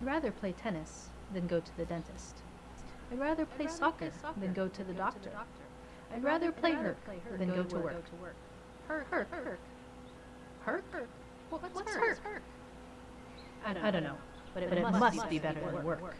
I'd rather play tennis than go to the dentist. I'd rather play soccer than go to the doctor. I'd rather play Herc than go to work. Herc, Herc, Herc. Herc? What's Herc? I don't know, but it must be better than work.